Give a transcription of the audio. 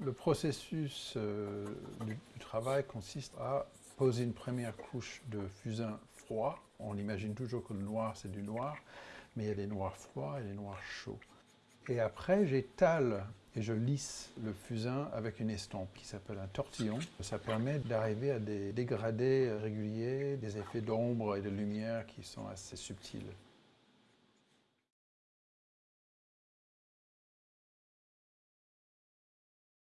Le processus euh, du, travail consiste à poser une première couche de fusain froid. On imagine toujours que le noir, c'est du noir, mais il y a des noirs froids et des noirs chauds. Et après, j'étale et je lisse le fusain avec une estompe qui s'appelle un tortillon. Ça permet d'arriver à des dégradés réguliers, des effets d'ombre et de lumière qui sont assez subtils.